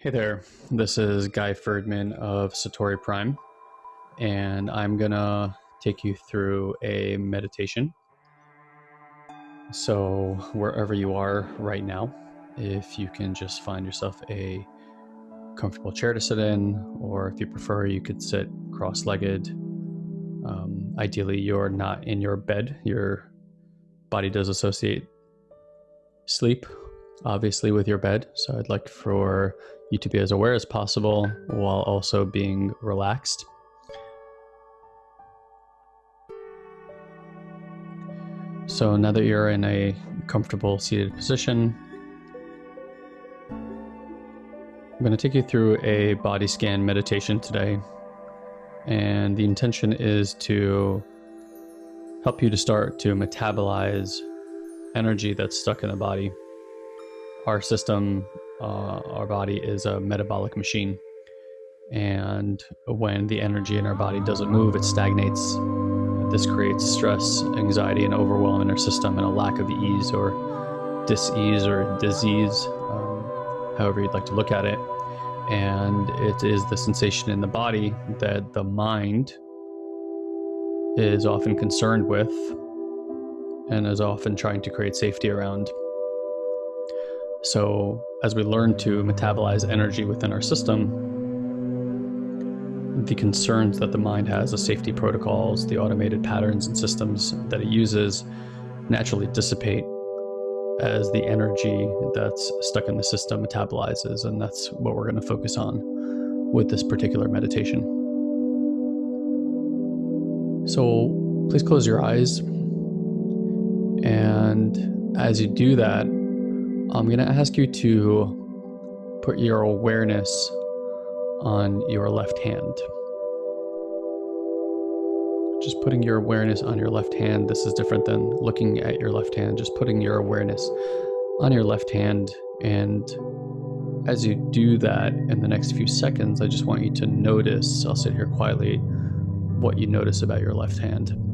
Hey there, this is Guy Ferdman of Satori Prime, and I'm gonna take you through a meditation. So, wherever you are right now, if you can just find yourself a comfortable chair to sit in, or if you prefer, you could sit cross legged. Um, ideally, you're not in your bed, your body does associate sleep obviously with your bed. So I'd like for you to be as aware as possible while also being relaxed. So now that you're in a comfortable seated position, I'm going to take you through a body scan meditation today. And the intention is to help you to start to metabolize energy that's stuck in the body our system, uh, our body is a metabolic machine. And when the energy in our body doesn't move, it stagnates. This creates stress, anxiety, and overwhelm in our system, and a lack of ease or dis-ease or disease, um, however you'd like to look at it. And it is the sensation in the body that the mind is often concerned with and is often trying to create safety around. So, as we learn to metabolize energy within our system, the concerns that the mind has, the safety protocols, the automated patterns and systems that it uses naturally dissipate as the energy that's stuck in the system metabolizes. And that's what we're going to focus on with this particular meditation. So please close your eyes. And as you do that, I'm going to ask you to put your awareness on your left hand. Just putting your awareness on your left hand. This is different than looking at your left hand. Just putting your awareness on your left hand. And as you do that in the next few seconds, I just want you to notice, I'll sit here quietly, what you notice about your left hand.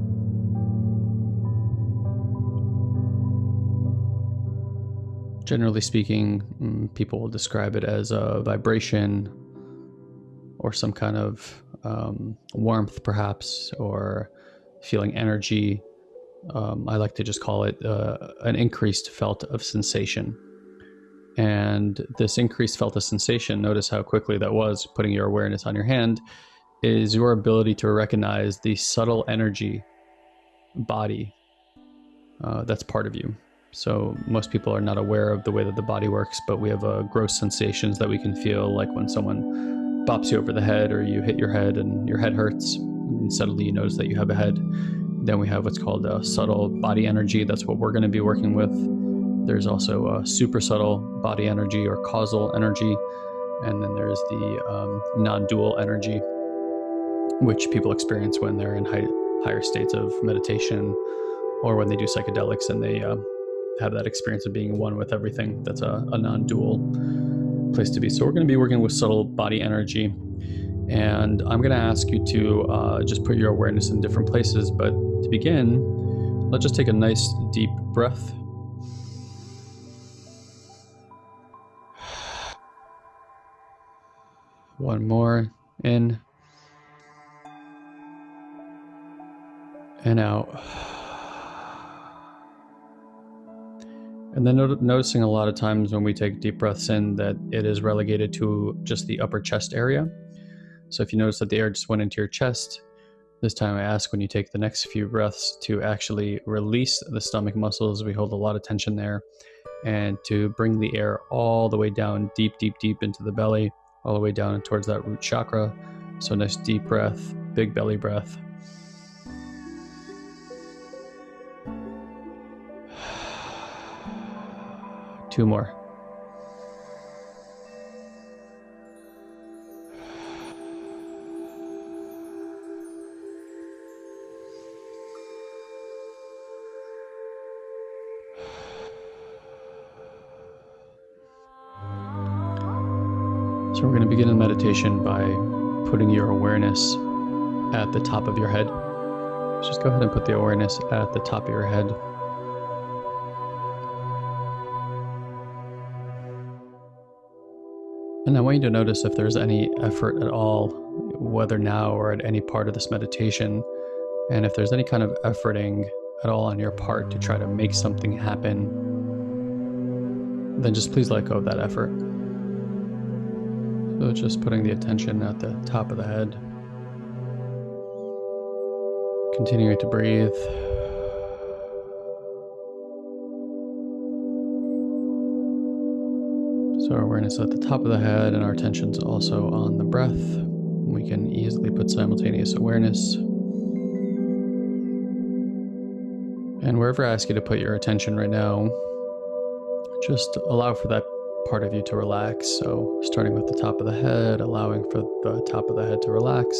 Generally speaking, mm, people will describe it as a vibration or some kind of um, warmth, perhaps, or feeling energy. Um, I like to just call it uh, an increased felt of sensation. And this increased felt of sensation, notice how quickly that was, putting your awareness on your hand, is your ability to recognize the subtle energy body uh, that's part of you. So most people are not aware of the way that the body works, but we have uh, gross sensations that we can feel, like when someone bops you over the head or you hit your head and your head hurts, and suddenly you notice that you have a head. Then we have what's called a subtle body energy. That's what we're going to be working with. There's also a super subtle body energy or causal energy, and then there's the um, non-dual energy, which people experience when they're in high, higher states of meditation or when they do psychedelics and they uh, have that experience of being one with everything. That's a, a non dual place to be. So, we're going to be working with subtle body energy. And I'm going to ask you to uh, just put your awareness in different places. But to begin, let's just take a nice deep breath. One more in and out. And then noticing a lot of times when we take deep breaths in that it is relegated to just the upper chest area. So if you notice that the air just went into your chest, this time I ask when you take the next few breaths to actually release the stomach muscles. We hold a lot of tension there. And to bring the air all the way down, deep, deep, deep into the belly, all the way down and towards that root chakra. So nice deep breath, big belly breath. Two more. So, we're going to begin the meditation by putting your awareness at the top of your head. Just go ahead and put the awareness at the top of your head. And I want you to notice if there's any effort at all, whether now or at any part of this meditation, and if there's any kind of efforting at all on your part to try to make something happen, then just please let go of that effort. So just putting the attention at the top of the head. Continuing to breathe. Awareness at the top of the head and our attention's also on the breath. We can easily put simultaneous awareness And wherever I ask you to put your attention right now, just allow for that part of you to relax. So, starting with the top of the head, allowing for the top of the head to relax.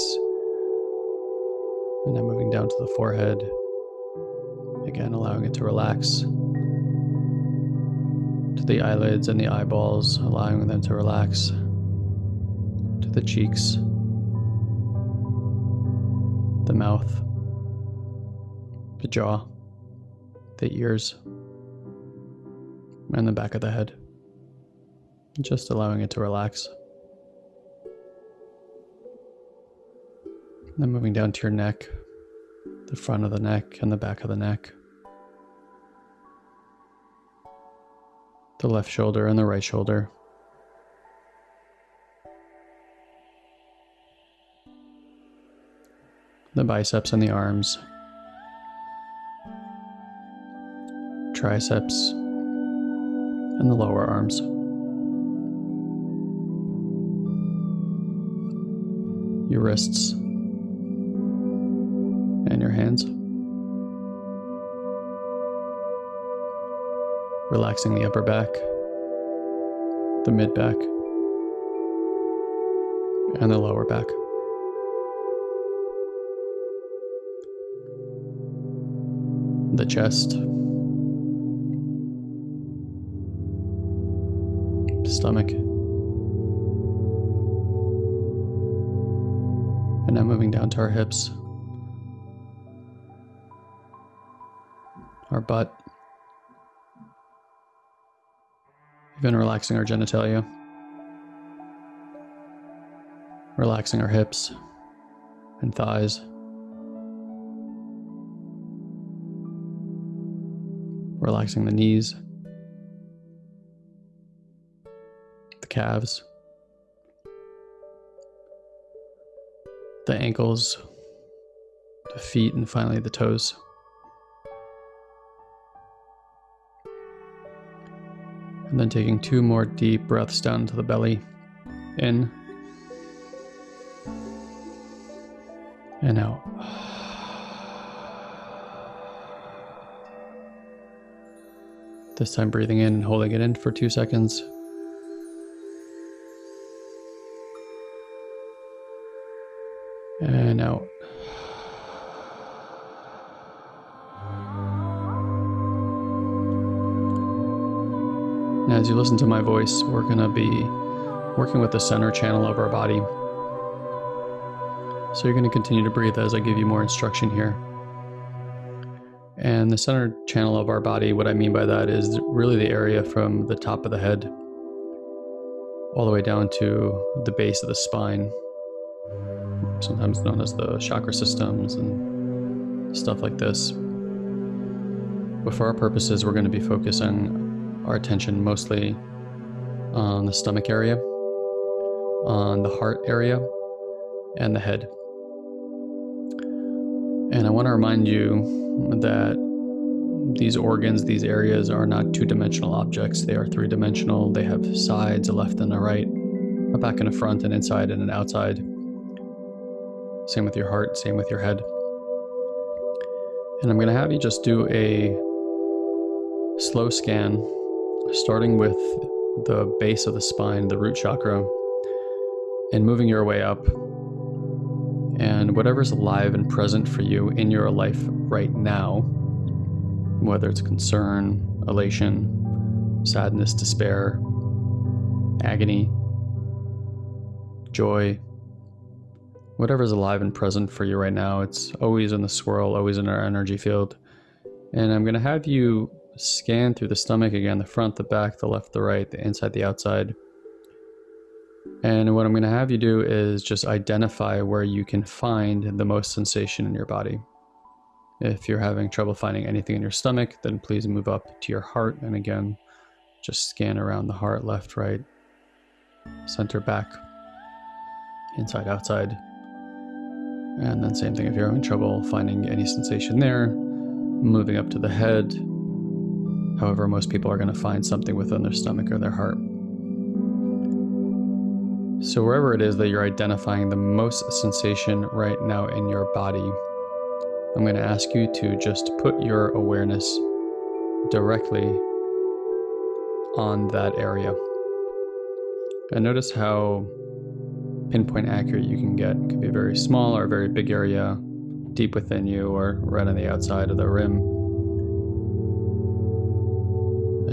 And then moving down to the forehead. Again, allowing it to relax. The eyelids and the eyeballs, allowing them to relax. To the cheeks. The mouth. The jaw the ears, and the back of the head. Just allowing it to relax. Then moving down to your neck, the front of the neck, and the back of the neck. The left shoulder and the right shoulder. The biceps and the arms. triceps, and the lower arms. Your wrists Relaxing the upper back, the mid back, and the lower back. The chest. The stomach. And now moving down to our hips, our butt, even relaxing our genitalia, relaxing our hips and thighs. Relaxing the knees, The calves, the ankles, the feet, and finally the toes. And then taking two more deep breaths down to the belly. In and out. This time breathing in and holding it in for two seconds. As you listen to my voice, we're going to be working with the center channel of our body. So you're going to continue to breathe as I give you more instruction here. And the center channel of our body, what I mean by that is really the area from the top of the head all the way down to the base of the spine sometimes known as the chakra systems and stuff like this. But for our purposes, we're going to be focusing our attention mostly on the stomach area, on the heart area, and the head. And I want to remind you that these organs, these areas are not two dimensional objects. They are three dimensional. They have sides, a left and a right, a back and a front, an inside and an outside. Same with your heart, same with your head. And I'm going to have you just do a slow scan, starting with the base of the spine, the root chakra, and moving your way up. And whatever's alive and present for you in your life right now, whether it's concern, elation, sadness, despair, agony, joy, whatever's alive and present for you right now. It's always in the swirl, always in our energy field. And I'm going to have you scan through the stomach again the front, the back, the left, the right, the inside, the outside. And what I'm going to have you do is just identify where you can find the most sensation in your body. If you're having trouble finding anything in your stomach, then please move up to your heart. And again, just scan around the heart, left, right, center, back, inside, outside. And then same thing if you're having trouble finding any sensation there, moving up to the head. However, most people are going to find something within their stomach or their heart. So wherever it is that you're identifying the most sensation right now in your body, I'm going to ask you to just put your awareness directly on that area. And notice how pinpoint accurate you can get. It could be a very small or a very big area, deep within you, or right on the outside of the rim.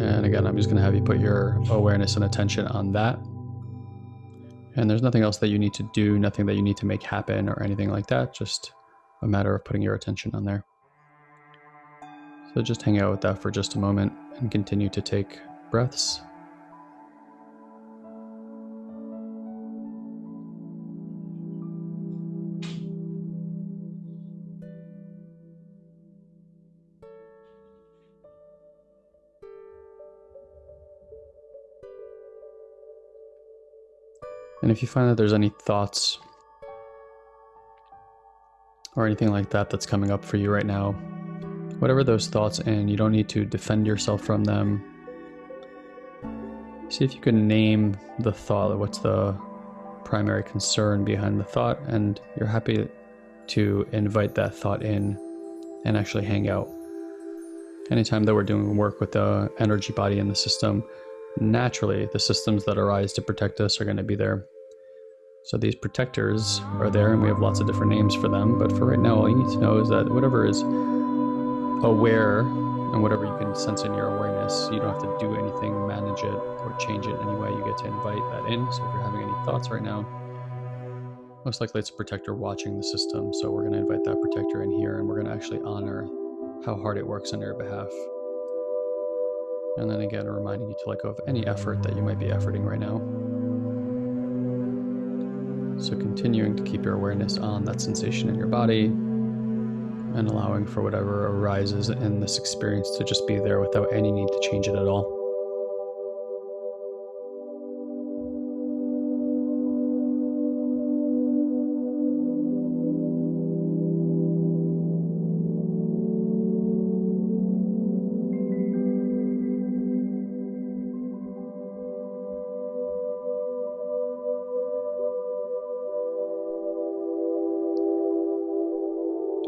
And again, I'm just going to have you put your awareness and attention on that. And there's nothing else that you need to do, nothing that you need to make happen or anything like that. Just a matter of putting your attention on there. So just hang out with that for just a moment and continue to take breaths. And if you find that there's any thoughts or anything like that that's coming up for you right now, whatever those thoughts and you don't need to defend yourself from them. See if you can name the thought, what's the primary concern behind the thought, and you're happy to invite that thought in and actually hang out. Anytime that we're doing work with the energy body in the system, naturally the systems that arise to protect us are going to be there. So these protectors are there and we have lots of different names for them, but for right now all you need to know is that whatever is aware and whatever you can sense in your awareness, you don't have to do anything, manage it, or change it in any way. You get to invite that in. So if you're having any thoughts right now, most likely it's a protector watching the system. So we're going to invite that protector in here and we're going to actually honor how hard it works on your behalf. And then again, reminding you to let go of any effort that you might be efforting right now. So continuing to keep your awareness on that sensation in your body and allowing for whatever arises in this experience to just be there without any need to change it at all.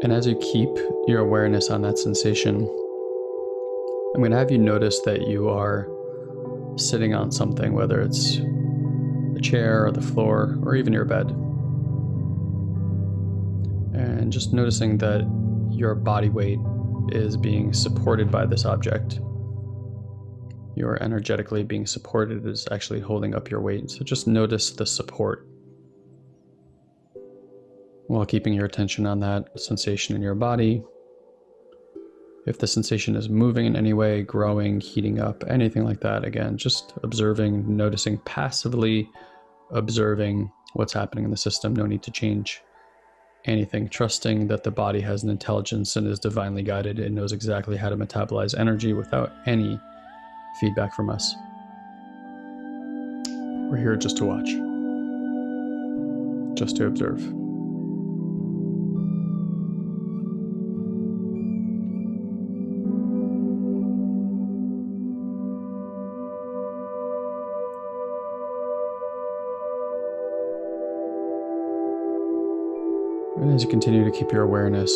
And as you keep your awareness on that sensation, I'm going to have you notice that you are sitting on something, whether it's a chair or the floor or even your bed. And just noticing that your body weight is being supported by this object. You're energetically being supported is actually holding up your weight. So just notice the support while keeping your attention on that sensation in your body. If the sensation is moving in any way, growing, heating up, anything like that, again, just observing, noticing, passively observing what's happening in the system. No need to change anything. Trusting that the body has an intelligence and is divinely guided and knows exactly how to metabolize energy without any feedback from us. We're here just to watch, just to observe. As you continue to keep your awareness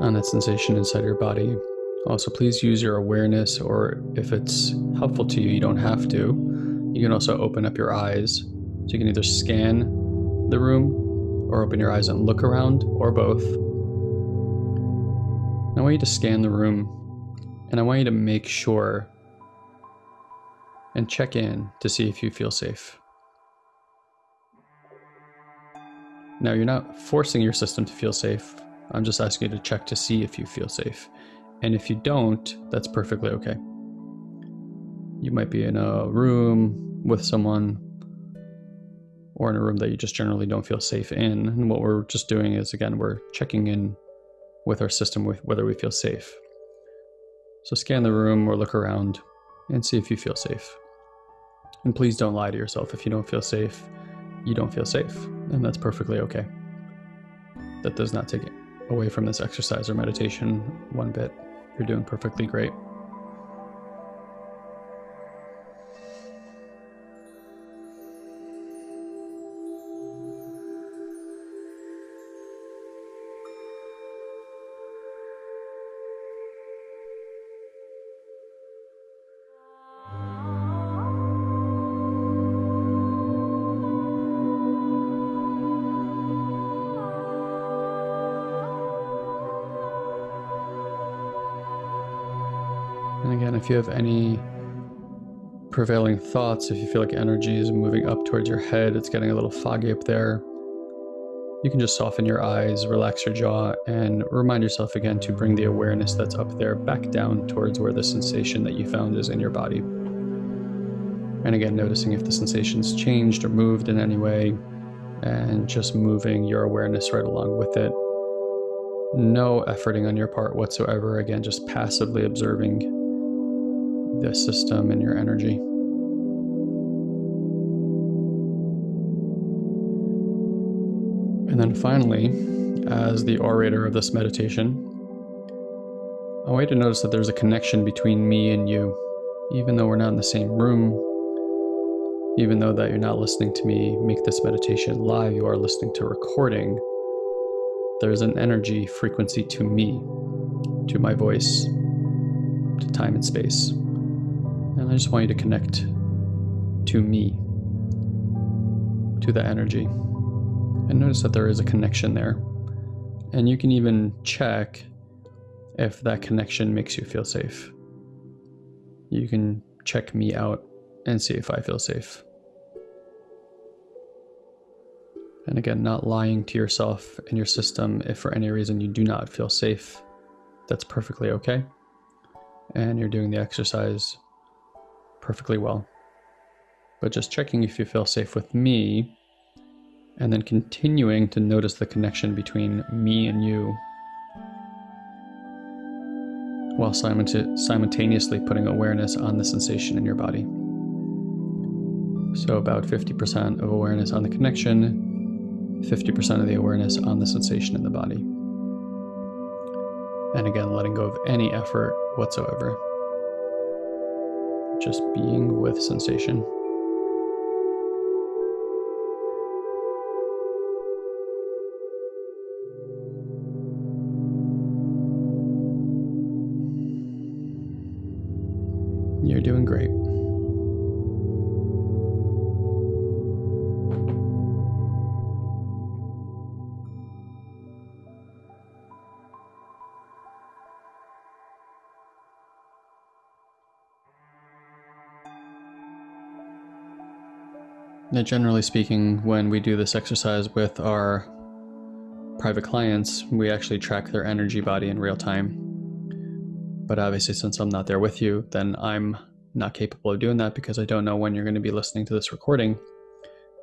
on that sensation inside your body, also please use your awareness, or if it's helpful to you, you don't have to. You can also open up your eyes. So you can either scan the room or open your eyes and look around, or both. I want you to scan the room and I want you to make sure and check in to see if you feel safe. Now, you're not forcing your system to feel safe. I'm just asking you to check to see if you feel safe. And if you don't, that's perfectly okay. You might be in a room with someone or in a room that you just generally don't feel safe in. And what we're just doing is, again, we're checking in with our system with whether we feel safe. So scan the room or look around and see if you feel safe. And please don't lie to yourself. If you don't feel safe, you don't feel safe. And that's perfectly okay. That does not take away from this exercise or meditation one bit. You're doing perfectly great. If you have any prevailing thoughts, if you feel like energy is moving up towards your head, it's getting a little foggy up there, you can just soften your eyes, relax your jaw, and remind yourself again to bring the awareness that's up there back down towards where the sensation that you found is in your body. And again, noticing if the sensation's changed or moved in any way, and just moving your awareness right along with it. No efforting on your part whatsoever. Again, just passively observing the system and your energy. And then finally, as the orator of this meditation, I want you to notice that there's a connection between me and you. Even though we're not in the same room, even though that you're not listening to me make this meditation live, you are listening to recording. There's an energy frequency to me, to my voice, to time and space. And I just want you to connect to me, to the energy. And notice that there is a connection there. And you can even check if that connection makes you feel safe. You can check me out and see if I feel safe. And again, not lying to yourself and your system if for any reason you do not feel safe. That's perfectly okay. And you're doing the exercise perfectly well. But just checking if you feel safe with me, and then continuing to notice the connection between me and you, while simultaneously putting awareness on the sensation in your body. So, about 50% of awareness on the connection, 50% of the awareness on the sensation in the body. And again, letting go of any effort whatsoever just being with sensation. You're doing great. Now, generally speaking, when we do this exercise with our private clients, we actually track their energy body in real time. But obviously, since I'm not there with you, then I'm not capable of doing that because I don't know when you're going to be listening to this recording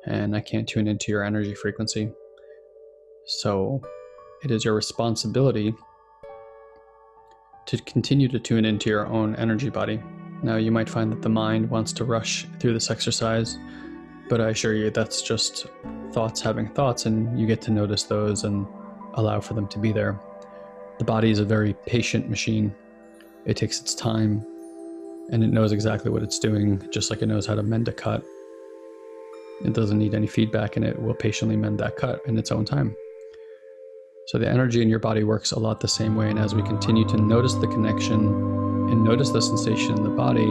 and I can't tune into your energy frequency. So it is your responsibility to continue to tune into your own energy body. Now, you might find that the mind wants to rush through this exercise but I assure you that's just thoughts having thoughts, and you get to notice those and allow for them to be there. The body is a very patient machine. It takes its time and it knows exactly what it's doing, just like it knows how to mend a cut. It doesn't need any feedback and it will patiently mend that cut in its own time. So the energy in your body works a lot the same way. And as we continue to notice the connection and notice the sensation in the body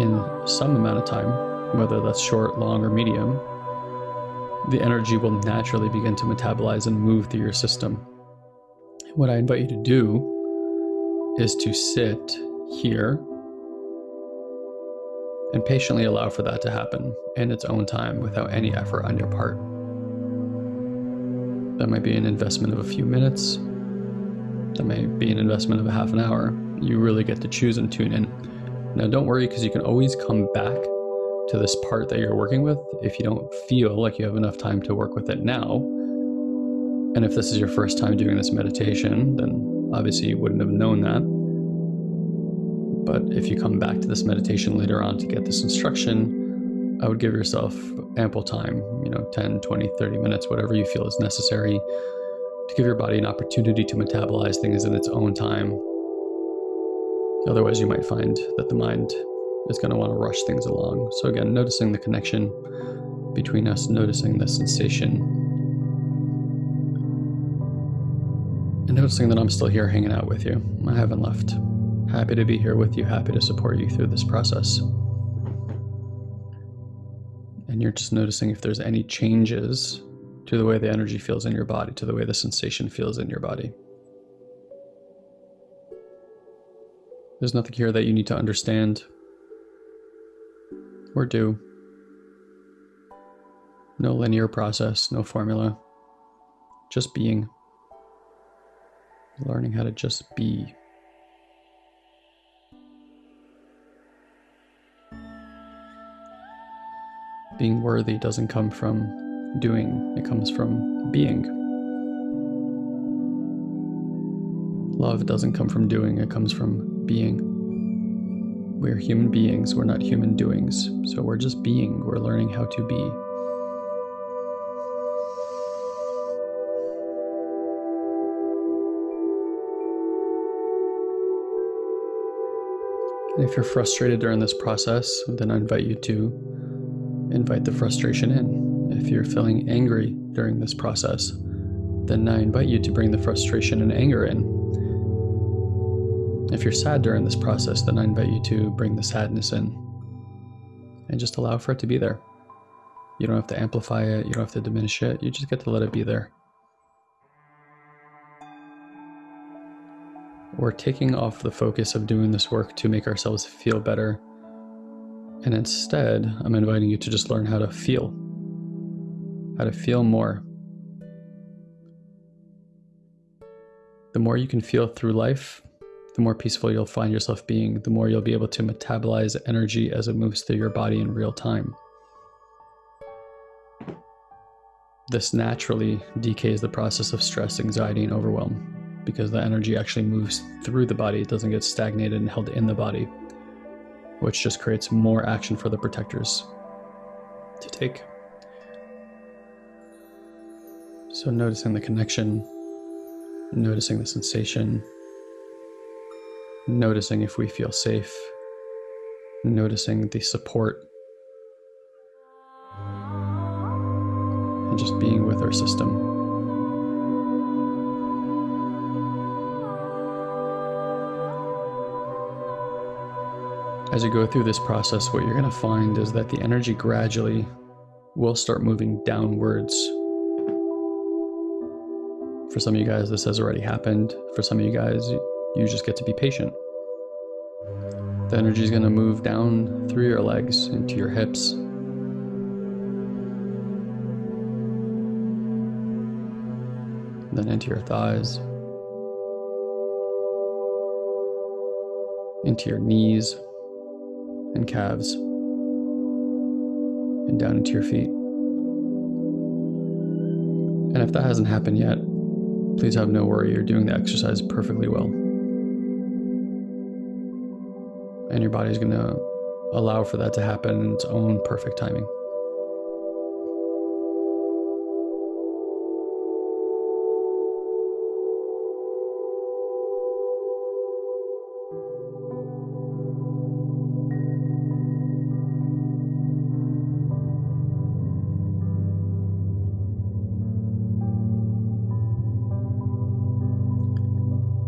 in some amount of time, whether that's short, long, or medium, the energy will naturally begin to metabolize and move through your system. What I invite you to do is to sit here and patiently allow for that to happen in its own time without any effort on your part. That might be an investment of a few minutes. That may be an investment of a half an hour. You really get to choose and tune in. Now, don't worry because you can always come back to this part that you're working with if you don't feel like you have enough time to work with it now. And if this is your first time doing this meditation, then obviously you wouldn't have known that. But if you come back to this meditation later on to get this instruction, I would give yourself ample time, you know, 10, 20, 30 minutes, whatever you feel is necessary to give your body an opportunity to metabolize things in its own time. Otherwise, you might find that the mind is going to want to rush things along. So, again, noticing the connection between us, noticing the sensation, and noticing that I'm still here hanging out with you. I haven't left. Happy to be here with you, happy to support you through this process. And you're just noticing if there's any changes to the way the energy feels in your body, to the way the sensation feels in your body. There's nothing here that you need to understand or do. No linear process, no formula. Just being. Learning how to just be. Being worthy doesn't come from doing, it comes from being. Love doesn't come from doing, it comes from being. We're human beings, we're not human doings. So we're just being, we're learning how to be. And if you're frustrated during this process, then I invite you to invite the frustration in. If you're feeling angry during this process, then I invite you to bring the frustration and anger in. If you're sad during this process, then I invite you to bring the sadness in and just allow for it to be there. You don't have to amplify it, you don't have to diminish it, you just get to let it be there. We're taking off the focus of doing this work to make ourselves feel better. And instead, I'm inviting you to just learn how to feel, how to feel more. The more you can feel through life, the more peaceful you'll find yourself being, the more you'll be able to metabolize energy as it moves through your body in real time. This naturally decays the process of stress, anxiety, and overwhelm because the energy actually moves through the body. It doesn't get stagnated and held in the body, which just creates more action for the protectors to take. So, noticing the connection, noticing the sensation, noticing if we feel safe, noticing the support, and just being with our system. As you go through this process, what you're going to find is that the energy gradually will start moving downwards. For some of you guys, this has already happened. For some of you guys, you just get to be patient. The energy is going to move down through your legs into your hips. Then into your thighs, into your knees and calves, and down into your feet. And if that hasn't happened yet, please have no worry, you're doing the exercise perfectly well. And your body's going to allow for that to happen in its own perfect timing.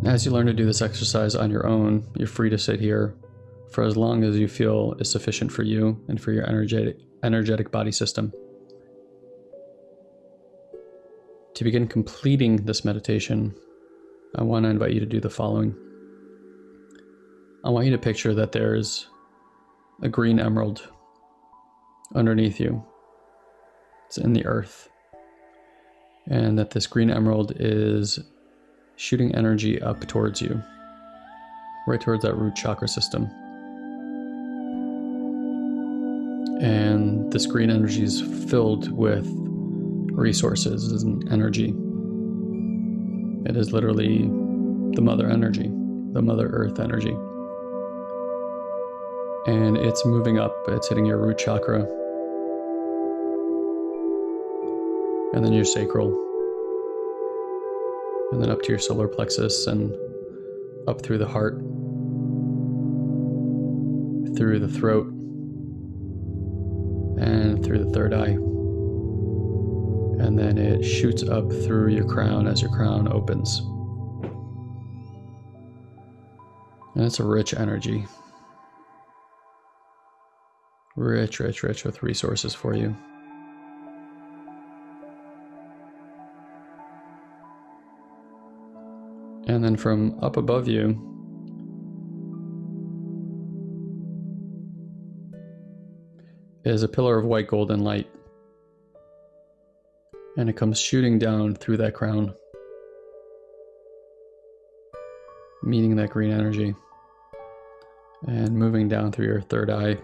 As you learn to do this exercise on your own, you're free to sit here for as long as you feel is sufficient for you and for your energetic, energetic body system. To begin completing this meditation, I want to invite you to do the following. I want you to picture that there's a green emerald underneath you. It's in the earth. And that this green emerald is shooting energy up towards you, right towards that root chakra system. And this green energy is filled with resources and energy. It is literally the mother energy, the mother earth energy. And it's moving up, it's hitting your root chakra, and then your sacral, and then up to your solar plexus, and up through the heart, through the throat, through the third eye. And then it shoots up through your crown as your crown opens. And it's a rich energy. Rich, rich, rich with resources for you. And then from up above you, is a pillar of white golden light. And it comes shooting down through that crown, meeting that green energy, and moving down through your third eye,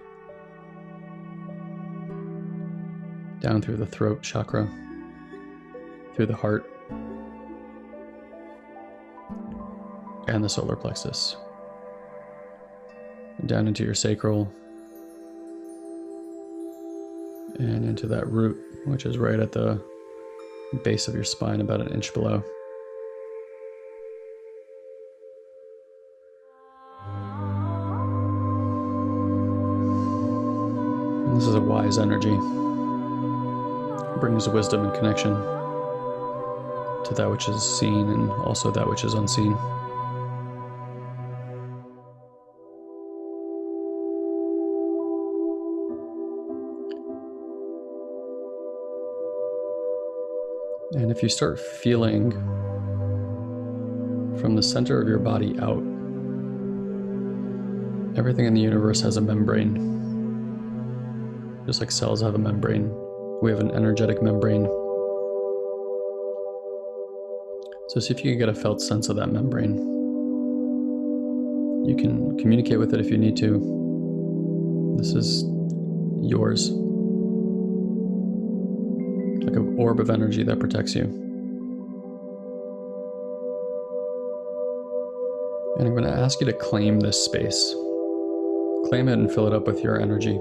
down through the throat chakra, through the heart, and the solar plexus, down into your sacral and into that root, which is right at the base of your spine, about an inch below. And this is a wise energy. It brings wisdom and connection to that which is seen and also that which is unseen. If you start feeling from the center of your body out, everything in the universe has a membrane. Just like cells have a membrane, we have an energetic membrane. So see if you can get a felt sense of that membrane. You can communicate with it if you need to. This is yours like an orb of energy that protects you. And I'm going to ask you to claim this space. Claim it and fill it up with your energy.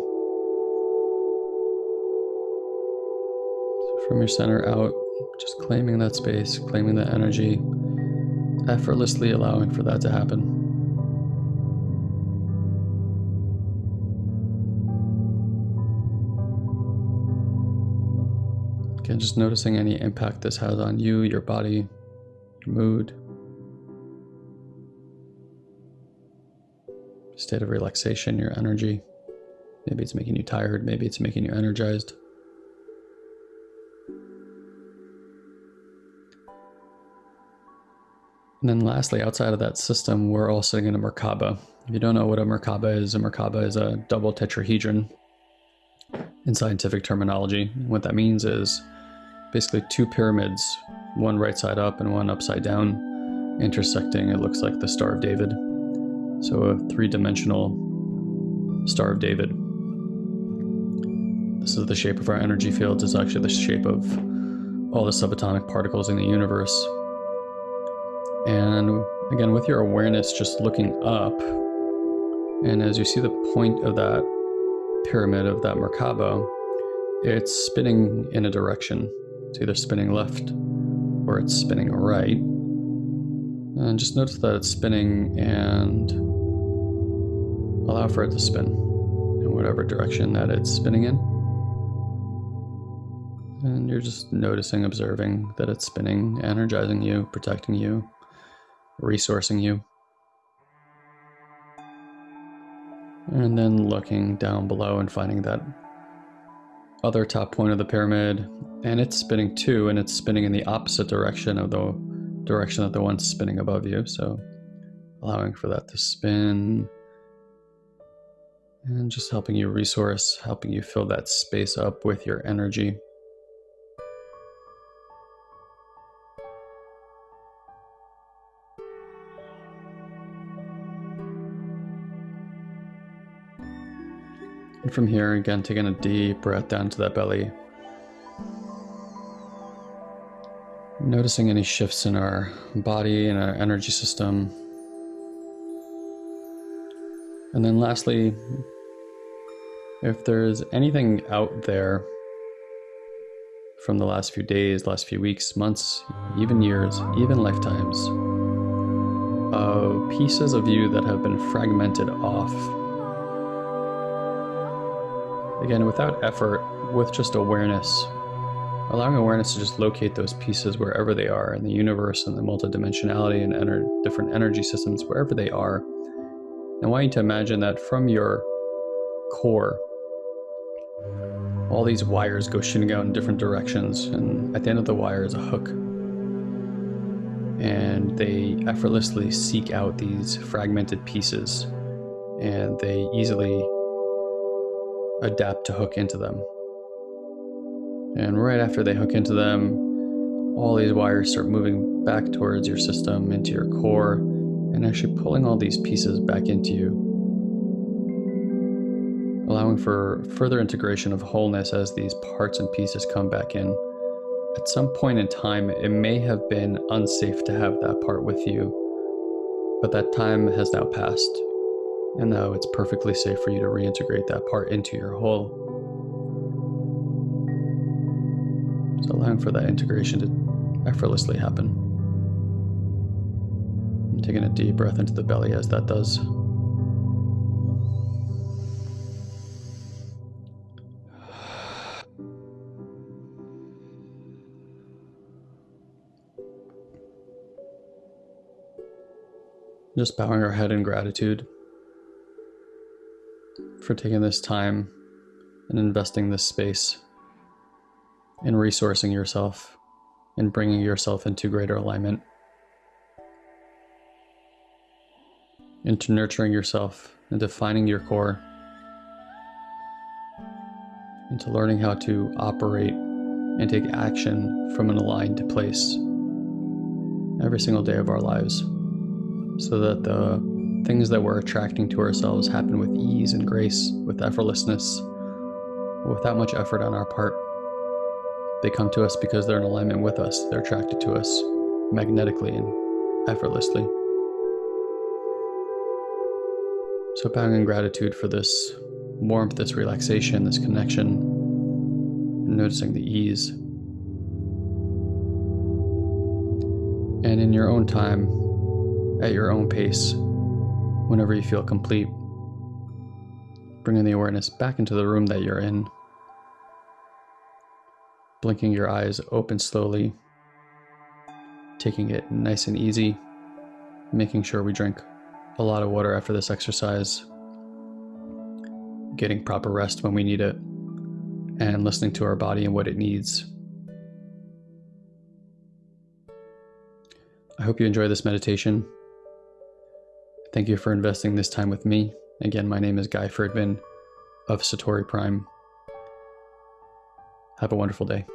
So from your center out, just claiming that space, claiming that energy, effortlessly allowing for that to happen. Again, just noticing any impact this has on you, your body, your mood, state of relaxation, your energy. Maybe it's making you tired, maybe it's making you energized. And then lastly, outside of that system, we're all sitting in a Merkaba. If you don't know what a Merkaba is, a Merkaba is a double tetrahedron in scientific terminology. What that means is basically two pyramids, one right side up and one upside down, intersecting. It looks like the Star of David. So a three-dimensional Star of David. This is the shape of our energy fields. It's actually the shape of all the subatomic particles in the universe. And again, with your awareness just looking up, and as you see the point of that pyramid of that Merkaba, it's spinning in a direction. It's either spinning left or it's spinning right. And just notice that it's spinning and allow for it to spin in whatever direction that it's spinning in. And you're just noticing, observing that it's spinning, energizing you, protecting you, resourcing you. And then looking down below and finding that other top point of the pyramid, and it's spinning too, and it's spinning in the opposite direction of the direction that the one's spinning above you. So allowing for that to spin and just helping you resource, helping you fill that space up with your energy. And from here, again, taking a deep breath down to that belly. Noticing any shifts in our body and our energy system. And then lastly, if there's anything out there from the last few days, last few weeks, months, even years, even lifetimes, of pieces of you that have been fragmented off. Again, without effort, with just awareness, allowing awareness to just locate those pieces wherever they are in the universe and the multidimensionality and ener- different energy systems, wherever they are. I want you to imagine that from your core, all these wires go shooting out in different directions, and at the end of the wire is a hook. And they effortlessly seek out these fragmented pieces, and they easily adapt to hook into them. And right after they hook into them, all these wires start moving back towards your system, into your core, and actually pulling all these pieces back into you, allowing for further integration of wholeness as these parts and pieces come back in. At some point in time, it may have been unsafe to have that part with you, but that time has now passed, and now it's perfectly safe for you to reintegrate that part into your whole. So, allowing for that integration to effortlessly happen. And taking a deep breath into the belly as that does. Just bowing our head in gratitude for taking this time and investing this space in resourcing yourself and bringing yourself into greater alignment. into nurturing yourself, into finding your core, into learning how to operate and take action from an aligned place every single day of our lives so that the things that we're attracting to ourselves happen with ease and grace, with effortlessness, without much effort on our part. They come to us because they're in alignment with us, they're attracted to us magnetically and effortlessly. So, bowing in gratitude for this warmth, this relaxation, this connection, noticing the ease. And in your own time, at your own pace, whenever you feel complete, bringing the awareness back into the room that you're in, blinking your eyes open slowly, taking it nice and easy, making sure we drink a lot of water after this exercise, getting proper rest when we need it, and listening to our body and what it needs. I hope you enjoy this meditation. Thank you for investing this time with me. Again, my name is Guy Friedman of Satori Prime. Have a wonderful day.